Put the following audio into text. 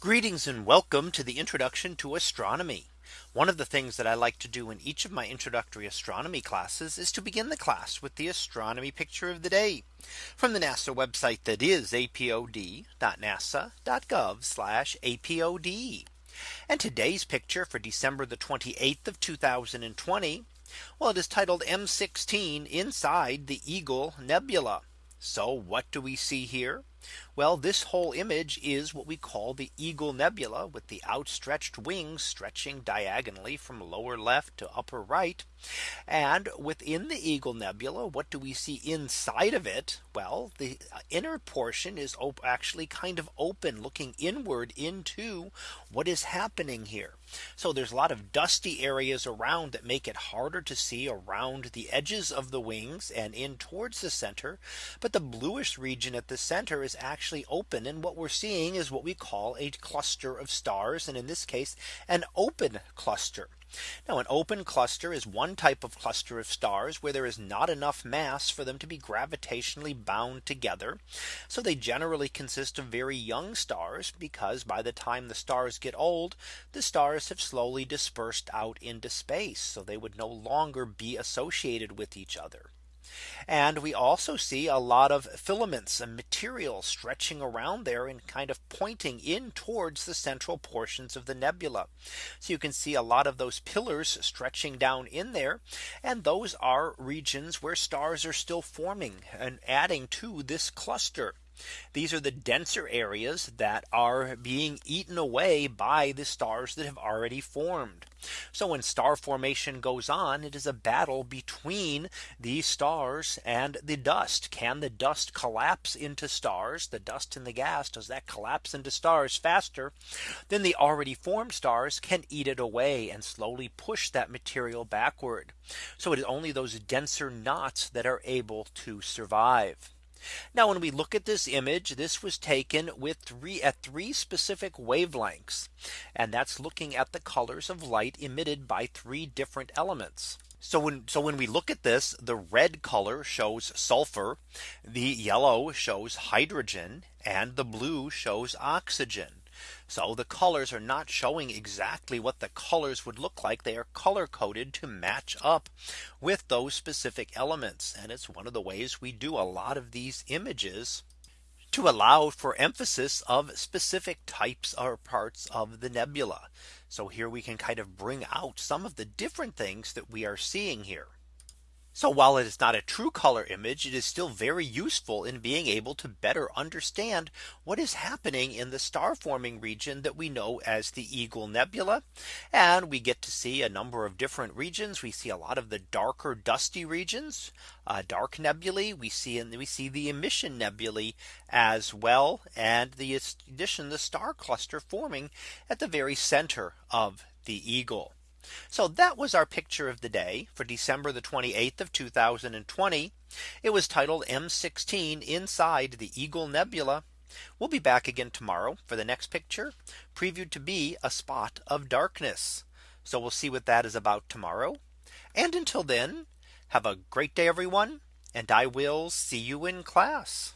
Greetings and welcome to the introduction to astronomy. One of the things that I like to do in each of my introductory astronomy classes is to begin the class with the astronomy picture of the day from the NASA website that is apod.nasa.gov apod. And today's picture for December the 28th of 2020. Well, it is titled M16 inside the Eagle Nebula. So what do we see here? Well, this whole image is what we call the Eagle Nebula with the outstretched wings stretching diagonally from lower left to upper right. And within the Eagle Nebula, what do we see inside of it? Well, the inner portion is actually kind of open looking inward into what is happening here. So there's a lot of dusty areas around that make it harder to see around the edges of the wings and in towards the center. But the bluish region at the center is actually open. And what we're seeing is what we call a cluster of stars. And in this case, an open cluster. Now an open cluster is one type of cluster of stars where there is not enough mass for them to be gravitationally bound together. So they generally consist of very young stars because by the time the stars get old, the stars have slowly dispersed out into space. So they would no longer be associated with each other. And we also see a lot of filaments and material stretching around there and kind of pointing in towards the central portions of the nebula. So you can see a lot of those pillars stretching down in there. And those are regions where stars are still forming and adding to this cluster. These are the denser areas that are being eaten away by the stars that have already formed. So when star formation goes on, it is a battle between these stars and the dust. Can the dust collapse into stars? The dust in the gas, does that collapse into stars faster than the already formed stars can eat it away and slowly push that material backward. So it is only those denser knots that are able to survive. Now when we look at this image, this was taken with three at three specific wavelengths. And that's looking at the colors of light emitted by three different elements. So when so when we look at this, the red color shows sulfur, the yellow shows hydrogen, and the blue shows oxygen. So the colors are not showing exactly what the colors would look like. They are color coded to match up with those specific elements. And it's one of the ways we do a lot of these images to allow for emphasis of specific types or parts of the nebula. So here we can kind of bring out some of the different things that we are seeing here. So while it is not a true color image, it is still very useful in being able to better understand what is happening in the star forming region that we know as the Eagle Nebula. And we get to see a number of different regions. We see a lot of the darker dusty regions, uh, dark nebulae. We see and we see the emission nebulae as well. And the addition the star cluster forming at the very center of the Eagle. So that was our picture of the day for December the 28th of 2020. It was titled M16 inside the Eagle Nebula. We'll be back again tomorrow for the next picture previewed to be a spot of darkness. So we'll see what that is about tomorrow. And until then, have a great day, everyone. And I will see you in class.